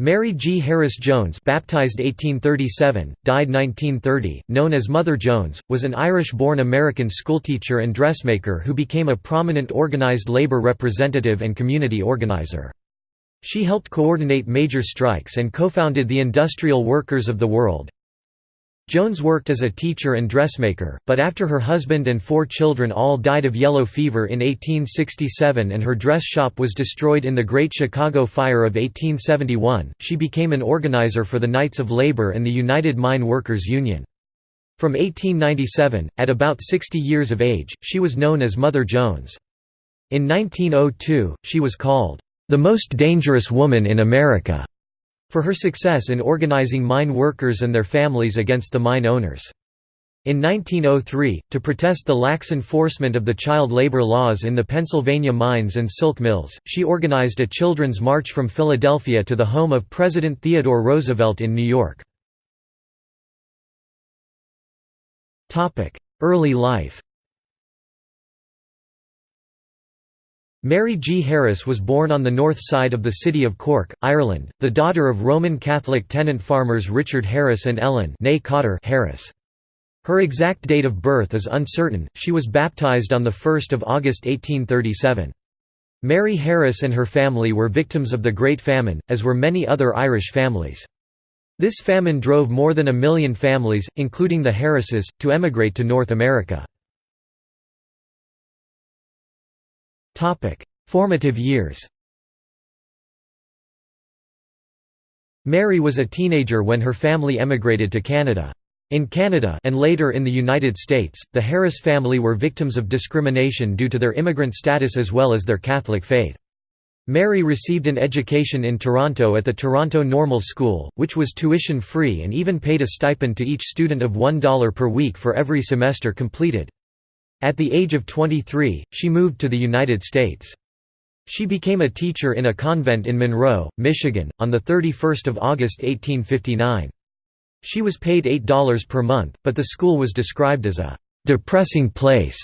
Mary G. Harris Jones baptized 1837, died 1930, known as Mother Jones, was an Irish-born American schoolteacher and dressmaker who became a prominent organized labor representative and community organizer. She helped coordinate major strikes and co-founded the Industrial Workers of the World, Jones worked as a teacher and dressmaker, but after her husband and four children all died of yellow fever in 1867 and her dress shop was destroyed in the Great Chicago Fire of 1871, she became an organizer for the Knights of Labor and the United Mine Workers Union. From 1897, at about 60 years of age, she was known as Mother Jones. In 1902, she was called, "...the most dangerous woman in America." For her success in organizing mine workers and their families against the mine owners. In 1903, to protest the lax enforcement of the child labor laws in the Pennsylvania mines and silk mills, she organized a children's march from Philadelphia to the home of President Theodore Roosevelt in New York. Early life Mary G. Harris was born on the north side of the city of Cork, Ireland, the daughter of Roman Catholic tenant farmers Richard Harris and Ellen Harris. Her exact date of birth is uncertain, she was baptized on 1 August 1837. Mary Harris and her family were victims of the Great Famine, as were many other Irish families. This famine drove more than a million families, including the Harrises, to emigrate to North America. Formative years Mary was a teenager when her family emigrated to Canada. In Canada and later in the United States, the Harris family were victims of discrimination due to their immigrant status as well as their Catholic faith. Mary received an education in Toronto at the Toronto Normal School, which was tuition-free and even paid a stipend to each student of $1 per week for every semester completed. At the age of 23, she moved to the United States. She became a teacher in a convent in Monroe, Michigan, on 31 August 1859. She was paid $8 per month, but the school was described as a «depressing place»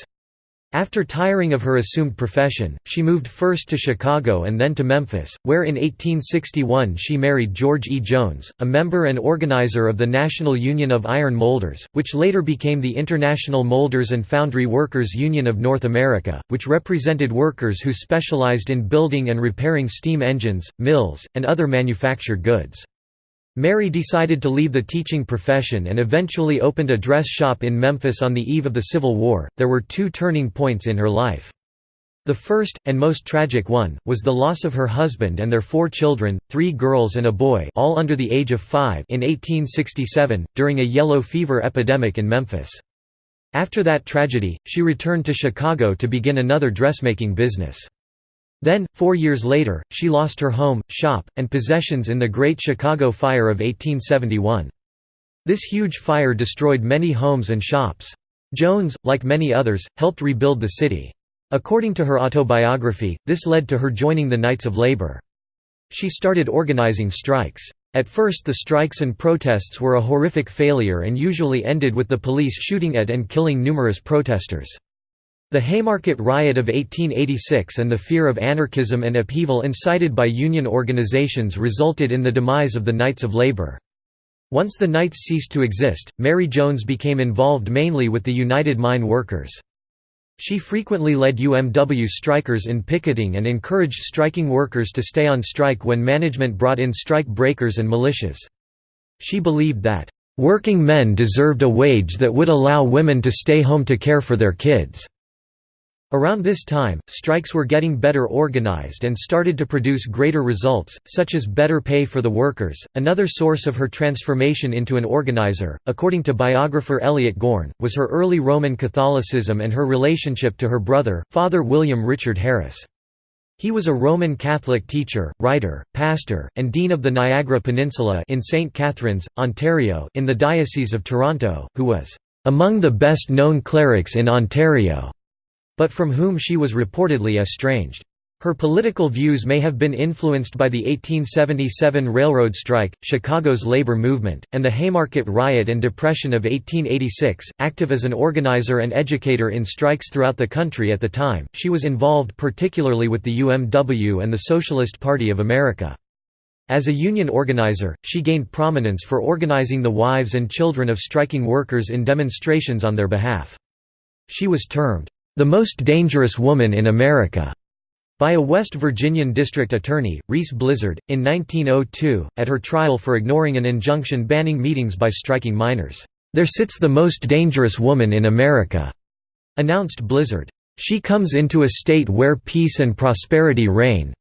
After tiring of her assumed profession, she moved first to Chicago and then to Memphis, where in 1861 she married George E. Jones, a member and organizer of the National Union of Iron Molders, which later became the International Molders and Foundry Workers Union of North America, which represented workers who specialized in building and repairing steam engines, mills, and other manufactured goods. Mary decided to leave the teaching profession and eventually opened a dress shop in Memphis on the eve of the Civil War. There were two turning points in her life. The first, and most tragic one, was the loss of her husband and their four children, three girls and a boy all under the age of five in 1867, during a yellow fever epidemic in Memphis. After that tragedy, she returned to Chicago to begin another dressmaking business. Then, four years later, she lost her home, shop, and possessions in the Great Chicago Fire of 1871. This huge fire destroyed many homes and shops. Jones, like many others, helped rebuild the city. According to her autobiography, this led to her joining the Knights of Labor. She started organizing strikes. At first the strikes and protests were a horrific failure and usually ended with the police shooting at and killing numerous protesters. The Haymarket Riot of 1886 and the fear of anarchism and upheaval incited by union organizations resulted in the demise of the Knights of Labor. Once the Knights ceased to exist, Mary Jones became involved mainly with the United Mine Workers. She frequently led UMW strikers in picketing and encouraged striking workers to stay on strike when management brought in strike breakers and militias. She believed that, "...working men deserved a wage that would allow women to stay home to care for their kids." Around this time, strikes were getting better organized and started to produce greater results, such as better pay for the workers. Another source of her transformation into an organizer, according to biographer Elliot Gorn, was her early Roman Catholicism and her relationship to her brother, Father William Richard Harris. He was a Roman Catholic teacher, writer, pastor, and dean of the Niagara Peninsula in St. Catharines, Ontario, in the Diocese of Toronto, who was among the best known clerics in Ontario but from whom she was reportedly estranged. Her political views may have been influenced by the 1877 railroad strike, Chicago's labor movement, and the Haymarket Riot and Depression of 1886. Active as an organizer and educator in strikes throughout the country at the time, she was involved particularly with the UMW and the Socialist Party of America. As a union organizer, she gained prominence for organizing the wives and children of striking workers in demonstrations on their behalf. She was termed, "...the most dangerous woman in America." by a West Virginian district attorney, Reese Blizzard, in 1902, at her trial for ignoring an injunction banning meetings by striking miners. "'There sits the most dangerous woman in America,' announced Blizzard. She comes into a state where peace and prosperity reign,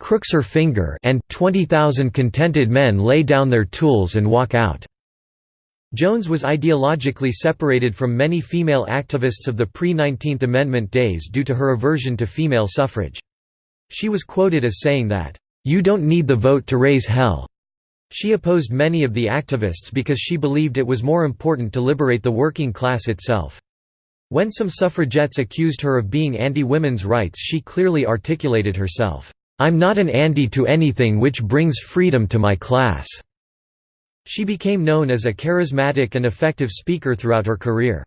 crooks her finger and 20,000 contented men lay down their tools and walk out." Jones was ideologically separated from many female activists of the pre-19th Amendment days due to her aversion to female suffrage. She was quoted as saying that, "'You don't need the vote to raise hell'." She opposed many of the activists because she believed it was more important to liberate the working class itself. When some suffragettes accused her of being anti-women's rights she clearly articulated herself, I'm not an Andy to anything which brings freedom to my class." She became known as a charismatic and effective speaker throughout her career.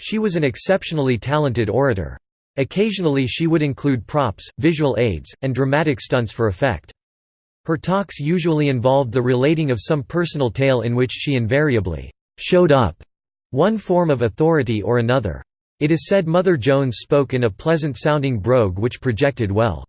She was an exceptionally talented orator. Occasionally she would include props, visual aids, and dramatic stunts for effect. Her talks usually involved the relating of some personal tale in which she invariably «showed up» one form of authority or another. It is said Mother Jones spoke in a pleasant-sounding brogue which projected well.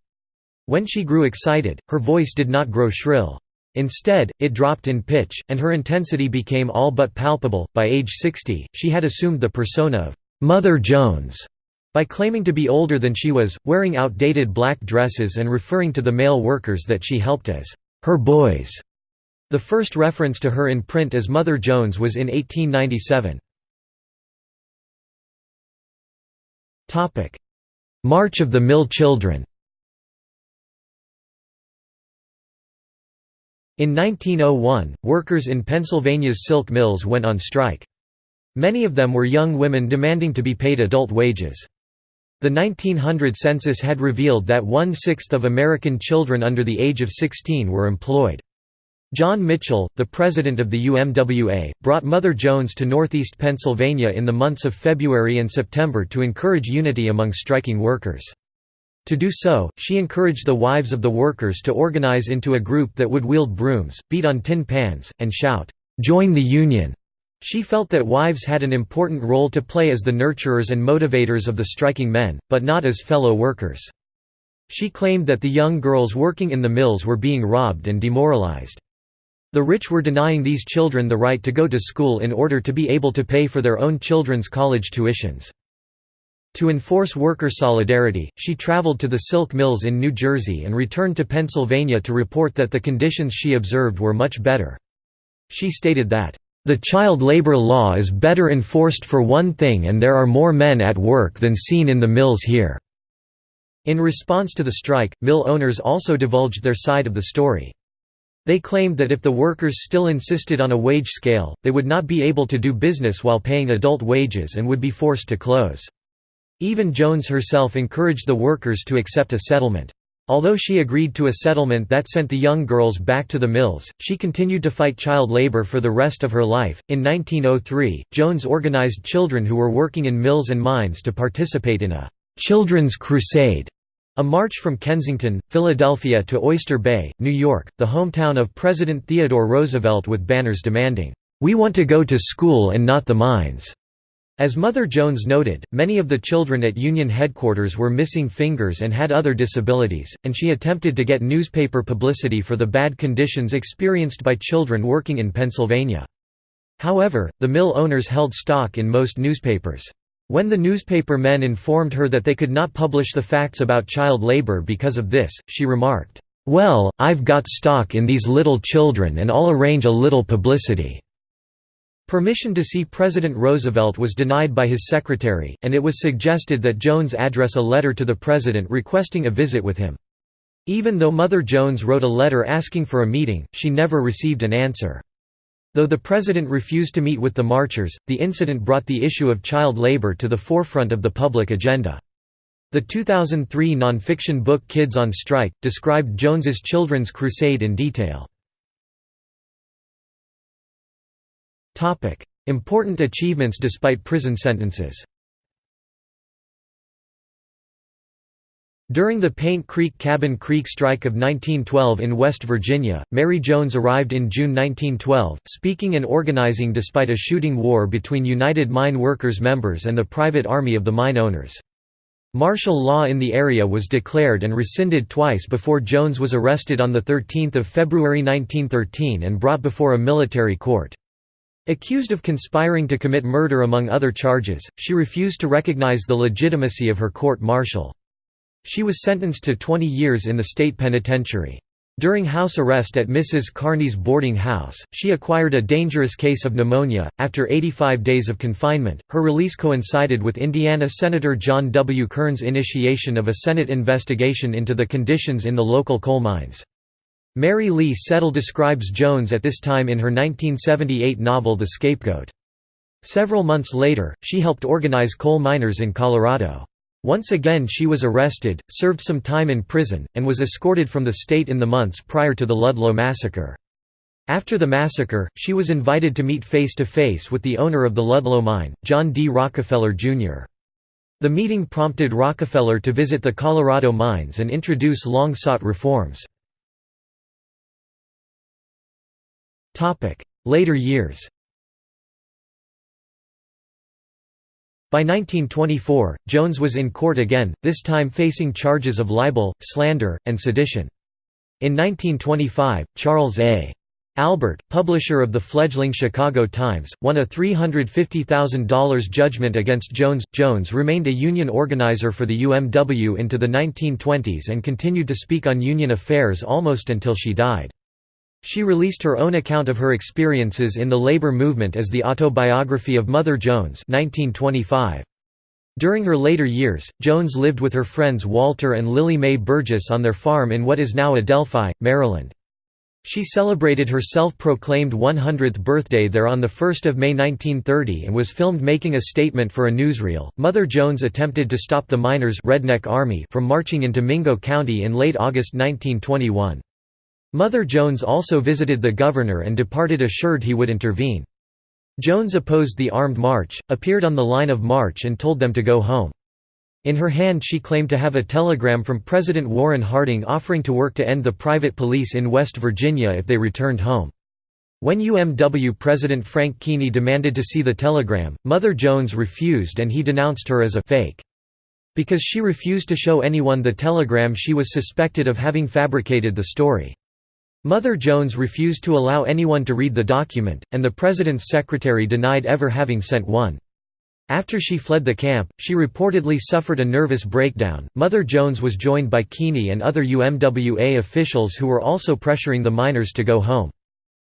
When she grew excited, her voice did not grow shrill. Instead, it dropped in pitch, and her intensity became all but palpable. By age 60, she had assumed the persona of Mother Jones by claiming to be older than she was, wearing outdated black dresses and referring to the male workers that she helped as her boys. The first reference to her in print as Mother Jones was in 1897. March of the Mill Children In 1901, workers in Pennsylvania's silk mills went on strike. Many of them were young women demanding to be paid adult wages. The 1900 census had revealed that one-sixth of American children under the age of 16 were employed. John Mitchell, the president of the UMWA, brought Mother Jones to northeast Pennsylvania in the months of February and September to encourage unity among striking workers. To do so, she encouraged the wives of the workers to organize into a group that would wield brooms, beat on tin pans, and shout, "'Join the Union!' She felt that wives had an important role to play as the nurturers and motivators of the striking men, but not as fellow workers. She claimed that the young girls working in the mills were being robbed and demoralized. The rich were denying these children the right to go to school in order to be able to pay for their own children's college tuitions. To enforce worker solidarity, she traveled to the silk mills in New Jersey and returned to Pennsylvania to report that the conditions she observed were much better. She stated that, "...the child labor law is better enforced for one thing and there are more men at work than seen in the mills here." In response to the strike, mill owners also divulged their side of the story. They claimed that if the workers still insisted on a wage scale, they would not be able to do business while paying adult wages and would be forced to close. Even Jones herself encouraged the workers to accept a settlement. Although she agreed to a settlement that sent the young girls back to the mills, she continued to fight child labor for the rest of her life. In 1903, Jones organized children who were working in mills and mines to participate in a Children's Crusade, a march from Kensington, Philadelphia to Oyster Bay, New York, the hometown of President Theodore Roosevelt with banners demanding, "We want to go to school and not the mines." As Mother Jones noted, many of the children at Union headquarters were missing fingers and had other disabilities, and she attempted to get newspaper publicity for the bad conditions experienced by children working in Pennsylvania. However, the mill owners held stock in most newspapers. When the newspaper men informed her that they could not publish the facts about child labor because of this, she remarked, "'Well, I've got stock in these little children and I'll arrange a little publicity.' Permission to see President Roosevelt was denied by his secretary, and it was suggested that Jones address a letter to the president requesting a visit with him. Even though Mother Jones wrote a letter asking for a meeting, she never received an answer. Though the president refused to meet with the marchers, the incident brought the issue of child labor to the forefront of the public agenda. The 2003 nonfiction book Kids on Strike, described Jones's Children's Crusade in detail. Important achievements despite prison sentences During the Paint Creek Cabin Creek strike of 1912 in West Virginia, Mary Jones arrived in June 1912, speaking and organizing despite a shooting war between United Mine Workers members and the private army of the mine owners. Martial law in the area was declared and rescinded twice before Jones was arrested on 13 February 1913 and brought before a military court. Accused of conspiring to commit murder among other charges, she refused to recognize the legitimacy of her court-martial. She was sentenced to 20 years in the state penitentiary. During house arrest at Mrs. Carney's boarding house, she acquired a dangerous case of pneumonia. After 85 days of confinement, her release coincided with Indiana Senator John W. Kern's initiation of a Senate investigation into the conditions in the local coal mines. Mary Lee Settle describes Jones at this time in her 1978 novel The Scapegoat. Several months later, she helped organize coal miners in Colorado. Once again she was arrested, served some time in prison, and was escorted from the state in the months prior to the Ludlow massacre. After the massacre, she was invited to meet face-to-face -face with the owner of the Ludlow mine, John D. Rockefeller, Jr. The meeting prompted Rockefeller to visit the Colorado mines and introduce long-sought reforms. Later years By 1924, Jones was in court again, this time facing charges of libel, slander, and sedition. In 1925, Charles A. Albert, publisher of the fledgling Chicago Times, won a $350,000 judgment against Jones. Jones remained a union organizer for the UMW into the 1920s and continued to speak on union affairs almost until she died. She released her own account of her experiences in the labor movement as the autobiography of Mother Jones 1925. During her later years, Jones lived with her friends Walter and Lily Mae Burgess on their farm in what is now Adelphi, Maryland. She celebrated her self-proclaimed 100th birthday there on 1 May 1930 and was filmed making a statement for a newsreel. Mother Jones attempted to stop the miners Redneck Army from marching into Mingo County in late August 1921. Mother Jones also visited the governor and departed assured he would intervene. Jones opposed the armed march, appeared on the line of march and told them to go home. In her hand she claimed to have a telegram from President Warren Harding offering to work to end the private police in West Virginia if they returned home. When UMW President Frank Keeney demanded to see the telegram, Mother Jones refused and he denounced her as a «fake». Because she refused to show anyone the telegram she was suspected of having fabricated the story. Mother Jones refused to allow anyone to read the document, and the president's secretary denied ever having sent one. After she fled the camp, she reportedly suffered a nervous breakdown. Mother Jones was joined by Keeney and other UMWA officials who were also pressuring the miners to go home.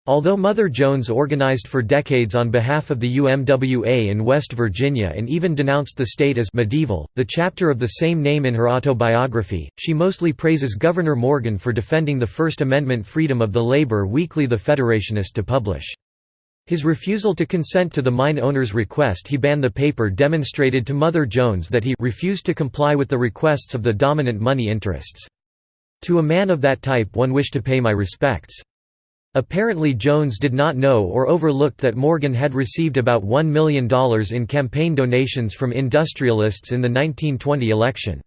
Although Mother Jones organized for decades on behalf of the UMWA in West Virginia and even denounced the state as medieval, the chapter of the same name in her autobiography, she mostly praises Governor Morgan for defending the First Amendment freedom of the labor weekly The Federationist to publish. His refusal to consent to the mine owner's request he banned the paper demonstrated to Mother Jones that he refused to comply with the requests of the dominant money interests. To a man of that type one wished to pay my respects. Apparently Jones did not know or overlooked that Morgan had received about $1 million in campaign donations from industrialists in the 1920 election.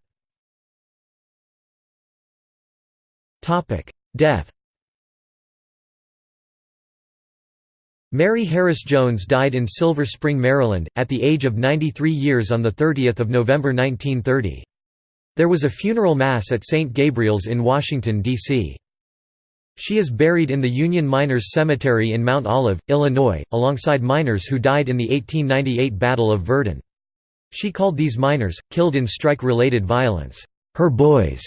Death Mary Harris Jones died in Silver Spring, Maryland, at the age of 93 years on 30 November 1930. There was a funeral mass at St. Gabriel's in Washington, D.C. She is buried in the Union Miners Cemetery in Mount Olive, Illinois, alongside miners who died in the 1898 Battle of Virden. She called these miners, killed in strike-related violence, her boys.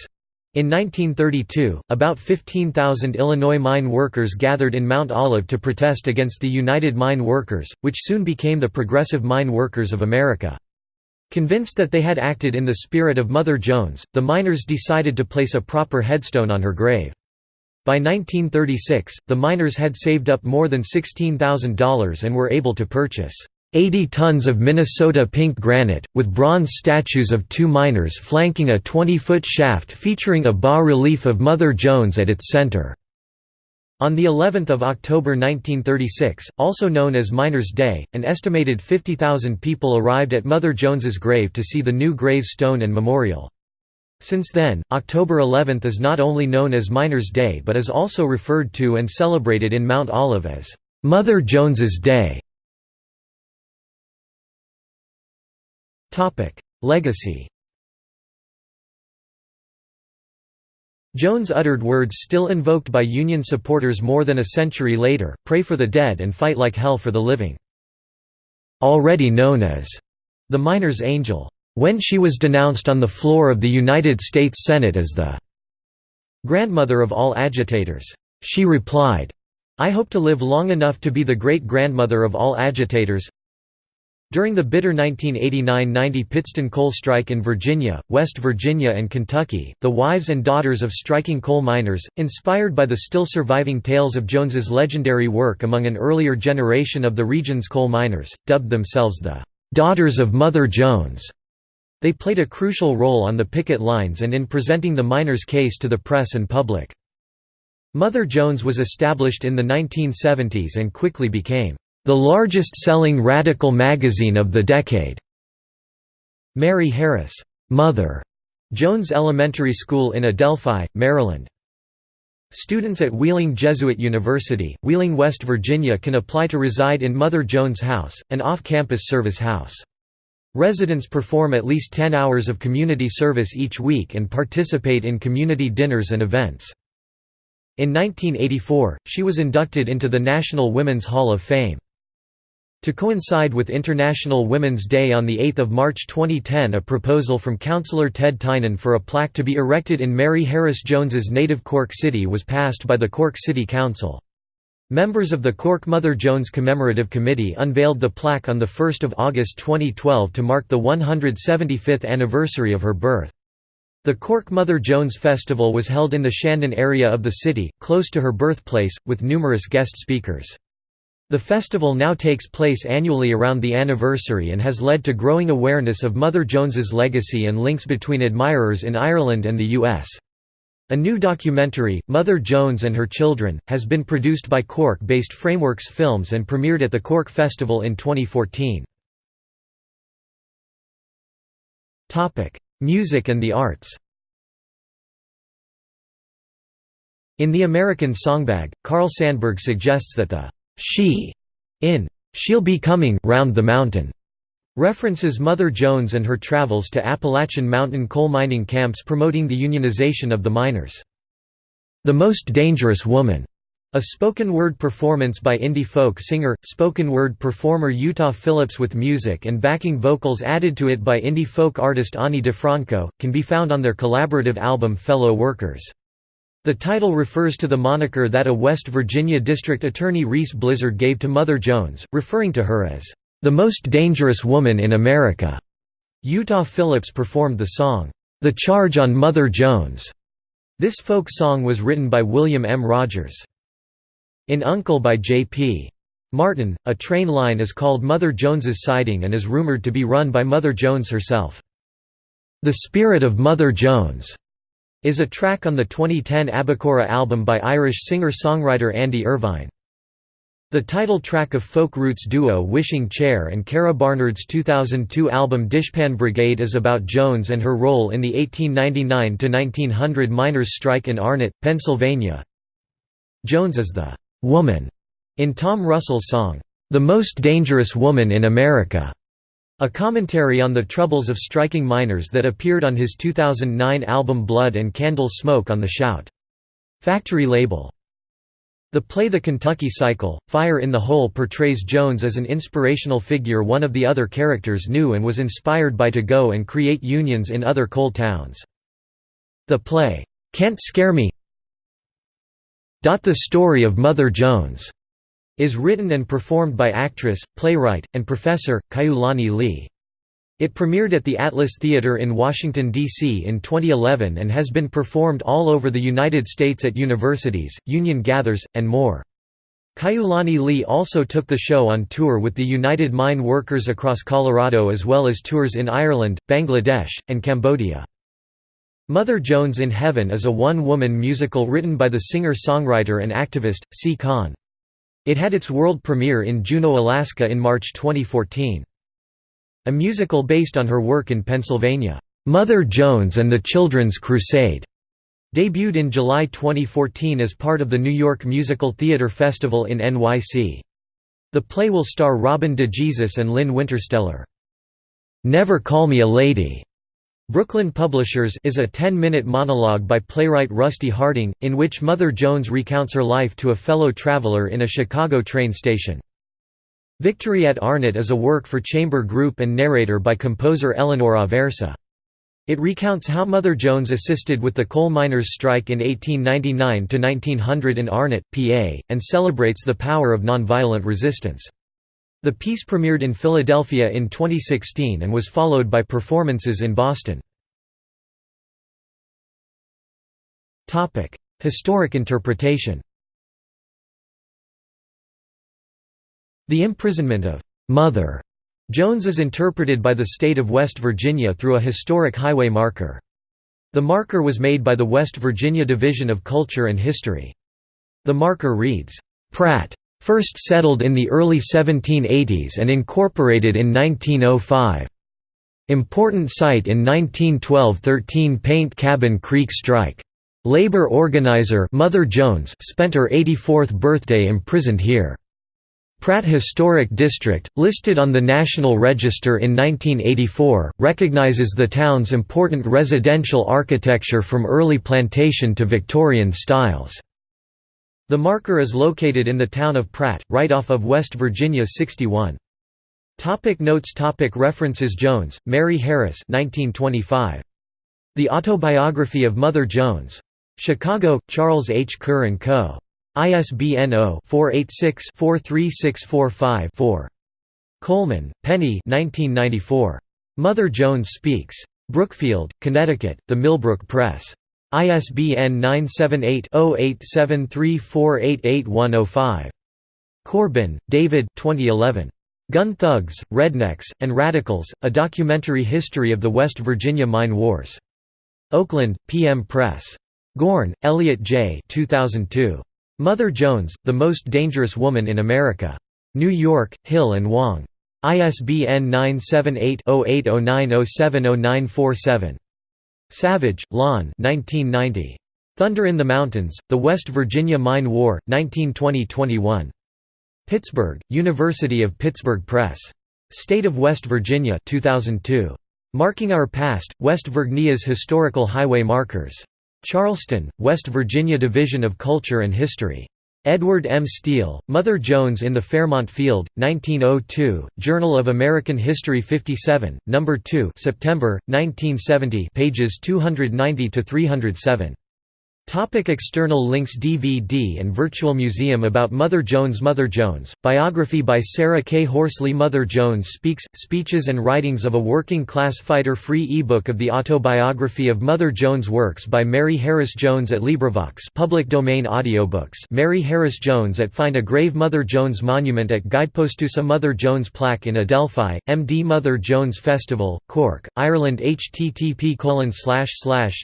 In 1932, about 15,000 Illinois mine workers gathered in Mount Olive to protest against the United Mine Workers, which soon became the Progressive Mine Workers of America. Convinced that they had acted in the spirit of Mother Jones, the miners decided to place a proper headstone on her grave. By 1936, the miners had saved up more than $16,000 and were able to purchase 80 tons of Minnesota pink granite, with bronze statues of two miners flanking a 20-foot shaft featuring a bas-relief of Mother Jones at its center. On the 11th of October 1936, also known as Miners' Day, an estimated 50,000 people arrived at Mother Jones's grave to see the new grave stone and memorial. Since then, October 11 is not only known as Miners' Day but is also referred to and celebrated in Mount Olive as Mother Jones's Day. Legacy Jones uttered words still invoked by Union supporters more than a century later, pray for the dead and fight like hell for the living. Already known as the miner's angel. When she was denounced on the floor of the United States Senate as the grandmother of all agitators, she replied, I hope to live long enough to be the great-grandmother of all agitators. During the bitter 1989–90 Pittston coal strike in Virginia, West Virginia and Kentucky, the wives and daughters of striking coal miners, inspired by the still surviving tales of Jones's legendary work among an earlier generation of the region's coal miners, dubbed themselves the "'Daughters of Mother Jones'". They played a crucial role on the picket lines and in presenting the miners' case to the press and public. Mother Jones was established in the 1970s and quickly became the largest-selling radical magazine of the decade. Mary Harris, Mother Jones Elementary School in Adelphi, Maryland. Students at Wheeling Jesuit University, Wheeling, West Virginia can apply to reside in Mother Jones House, an off-campus service house. Residents perform at least 10 hours of community service each week and participate in community dinners and events. In 1984, she was inducted into the National Women's Hall of Fame. To coincide with International Women's Day on 8 March 2010 a proposal from Councillor Ted Tynan for a plaque to be erected in Mary Harris Jones's native Cork City was passed by the Cork City Council. Members of the Cork Mother Jones Commemorative Committee unveiled the plaque on 1 August 2012 to mark the 175th anniversary of her birth. The Cork Mother Jones Festival was held in the Shandon area of the city, close to her birthplace, with numerous guest speakers. The festival now takes place annually around the anniversary and has led to growing awareness of Mother Jones's legacy and links between admirers in Ireland and the U.S. A new documentary, Mother Jones and Her Children, has been produced by Cork-based Frameworks Films and premiered at the Cork Festival in 2014. Music and the arts In The American Songbag, Carl Sandburg suggests that the «she» in «She'll Be Coming Round the Mountain» references Mother Jones and her travels to Appalachian mountain coal mining camps promoting the unionization of the miners. The Most Dangerous Woman a spoken word performance by indie folk singer, spoken word performer Utah Phillips with music and backing vocals added to it by indie folk artist Ani DiFranco, can be found on their collaborative album Fellow Workers. The title refers to the moniker that a West Virginia district attorney Reese Blizzard gave to Mother Jones, referring to her as, "...the most dangerous woman in America." Utah Phillips performed the song, "...the Charge on Mother Jones." This folk song was written by William M. Rogers. In Uncle by J.P. Martin, a train line is called Mother Jones's Siding and is rumored to be run by Mother Jones herself. The Spirit of Mother Jones is a track on the 2010 Abocurragh album by Irish singer-songwriter Andy Irvine. The title track of folk roots duo Wishing Chair and Cara Barnard's 2002 album Dishpan Brigade is about Jones and her role in the 1899–1900 miners' strike in Arnot, Pennsylvania. Jones is the woman in Tom Russell's song, The Most Dangerous Woman in America, a commentary on the troubles of striking miners that appeared on his 2009 album Blood and Candle Smoke on the Shout! Factory label. The play The Kentucky Cycle, Fire in the Hole portrays Jones as an inspirational figure one of the other characters knew and was inspired by to go and create unions in other coal towns. The play, "'Can't Scare Me' The Story of Mother Jones is written and performed by actress, playwright, and professor, Kaiulani Lee. It premiered at the Atlas Theater in Washington, D.C. in 2011 and has been performed all over the United States at universities, union gathers, and more. Kaiulani Lee also took the show on tour with the United Mine Workers across Colorado as well as tours in Ireland, Bangladesh, and Cambodia. Mother Jones in Heaven is a one-woman musical written by the singer-songwriter and activist, Si Kahn. It had its world premiere in Juneau, Alaska in March 2014. A musical based on her work in Pennsylvania. Mother Jones and the Children's Crusade, debuted in July 2014 as part of the New York Musical Theater Festival in NYC. The play will star Robin DeJesus and Lynne Wintersteller. Never Call Me a Lady Brooklyn Publishers is a 10-minute monologue by playwright Rusty Harding, in which Mother Jones recounts her life to a fellow traveler in a Chicago train station. Victory at Arnot is a work for chamber group and narrator by composer Eleanor Aversa. It recounts how Mother Jones assisted with the coal miners' strike in 1899–1900 in Arnot, PA, and celebrates the power of nonviolent resistance. The piece premiered in Philadelphia in 2016 and was followed by performances in Boston. Historic interpretation The imprisonment of «Mother» Jones is interpreted by the state of West Virginia through a historic highway marker. The marker was made by the West Virginia Division of Culture and History. The marker reads, "'Pratt First settled in the early 1780s and incorporated in 1905. Important site in 1912–13 Paint Cabin Creek strike. Labor organizer Mother Jones spent her 84th birthday imprisoned here. Pratt Historic District, listed on the National Register in 1984, recognizes the town's important residential architecture from early plantation to Victorian styles. The marker is located in the town of Pratt, right off of West Virginia 61. Topic notes topic References Jones, Mary Harris 1925. The Autobiography of Mother Jones. Chicago, Charles H. Kerr & Co. ISBN 0-486-43645-4. Coleman, Penny 1994. Mother Jones Speaks. Brookfield, Connecticut, The Millbrook Press. ISBN 978-0873488105. Corbin, David 2011. Gun Thugs, Rednecks, and Radicals, A Documentary History of the West Virginia Mine Wars. Oakland, PM Press. Gorn, Elliot J. 2002. Mother Jones, The Most Dangerous Woman in America. New York, Hill and Wang. ISBN 978 0809070947. Savage, Lon 1990. Thunder in the Mountains, The West Virginia Mine War, 1920–21. Pittsburgh, University of Pittsburgh Press. State of West Virginia 2002. Marking Our Past, West Virginia's Historical Highway Markers. Charleston, West Virginia Division of Culture and History. Edward M. Steele, Mother Jones in the Fairmont Field, 1902, Journal of American History 57, No. 2 September, 1970 pages 290–307. Topic external links DVD and Virtual Museum about Mother Jones Mother Jones, biography by Sarah K. Horsley Mother Jones Speaks, Speeches and Writings of a Working-Class Fighter Free ebook of the autobiography of Mother Jones Works by Mary Harris Jones at LibriVox public domain audiobooks Mary Harris Jones at Find a Grave Mother Jones Monument at Guidepostusa Mother Jones Plaque in Adelphi, MD Mother Jones Festival, Cork, Ireland http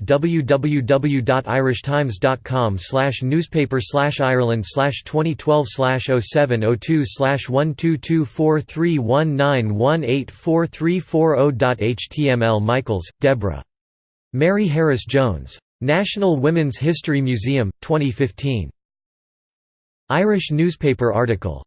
www.irish times.com slash newspaper slash Ireland slash 2012 slash 0702 slash 1224319184340.html Michaels, Deborah. Mary Harris Jones. National Women's History Museum, 2015. Irish newspaper article